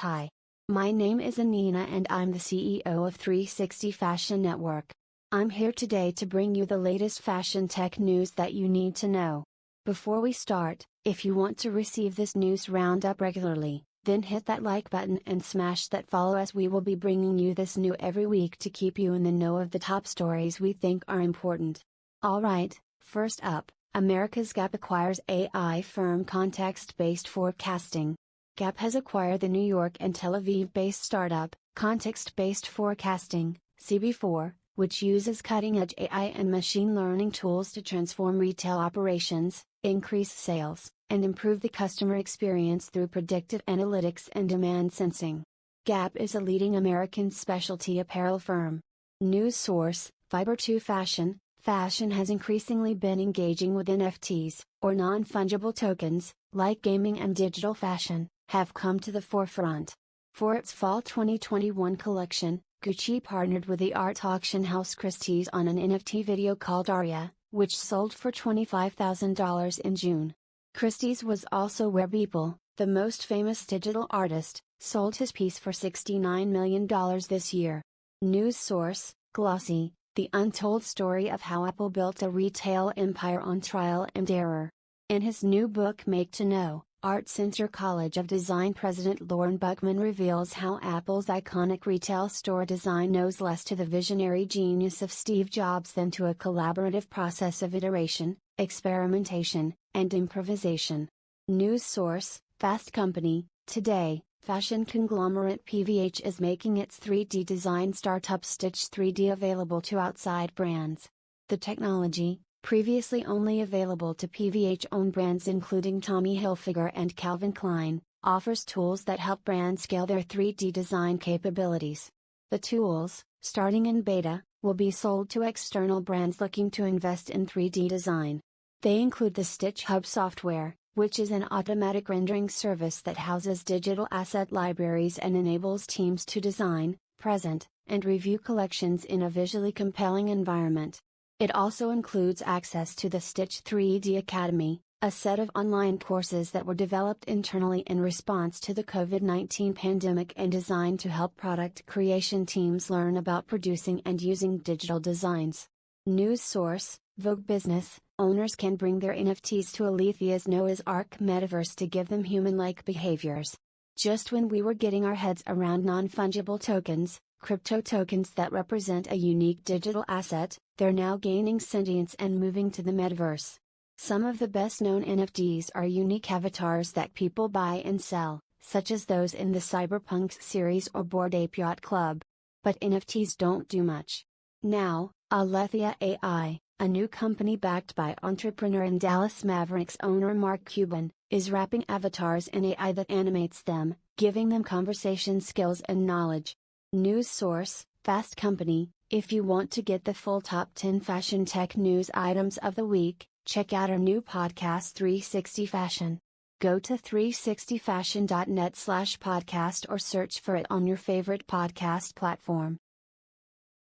Hi. My name is Anina and I'm the CEO of 360 Fashion Network. I'm here today to bring you the latest fashion tech news that you need to know. Before we start, if you want to receive this news roundup regularly, then hit that like button and smash that follow as we will be bringing you this new every week to keep you in the know of the top stories we think are important. Alright, first up, America's Gap acquires AI firm Context Based Forecasting. Gap has acquired the New York and Tel Aviv based startup, Context Based Forecasting, CB4, which uses cutting edge AI and machine learning tools to transform retail operations, increase sales, and improve the customer experience through predictive analytics and demand sensing. Gap is a leading American specialty apparel firm. News source Fiber 2 Fashion Fashion has increasingly been engaging with NFTs, or non fungible tokens, like gaming and digital fashion, have come to the forefront. For its fall 2021 collection, Gucci partnered with the art auction house Christie's on an NFT video called Aria, which sold for $25,000 in June. Christie's was also where Beeple, the most famous digital artist, sold his piece for $69 million this year. News source, Glossy, the untold story of how Apple built a retail empire on trial and error. In his new book Make to Know, Art Center College of Design President Lorne Buchman reveals how Apple's iconic retail store design knows less to the visionary genius of Steve Jobs than to a collaborative process of iteration, experimentation, and improvisation. News source Fast Company Today, fashion conglomerate PVH is making its 3D design startup Stitch 3D available to outside brands. The technology, previously only available to PVH owned brands including Tommy Hilfiger and Calvin Klein, offers tools that help brands scale their 3D design capabilities. The tools, starting in beta, will be sold to external brands looking to invest in 3D design. They include the Stitch Hub software, which is an automatic rendering service that houses digital asset libraries and enables teams to design, present, and review collections in a visually compelling environment. It also includes access to the Stitch 3D Academy, a set of online courses that were developed internally in response to the COVID 19 pandemic and designed to help product creation teams learn about producing and using digital designs. News source Vogue Business Owners can bring their NFTs to Alethea's Noah's Ark metaverse to give them human like behaviors. Just when we were getting our heads around non fungible tokens, crypto tokens that represent a unique digital asset, they're now gaining sentience and moving to the metaverse. Some of the best known NFTs are unique avatars that people buy and sell, such as those in the CryptoPunk series or Bored Ape Yacht Club. But NFTs don't do much. Now, Alethea AI, a new company backed by entrepreneur and Dallas Mavericks owner Mark Cuban, is wrapping avatars in AI that animates them, giving them conversation skills and knowledge. News source, Fast Company. If you want to get the full top 10 fashion tech news items of the week, check out our new podcast 360 Fashion. Go to 360fashion.net slash podcast or search for it on your favorite podcast platform.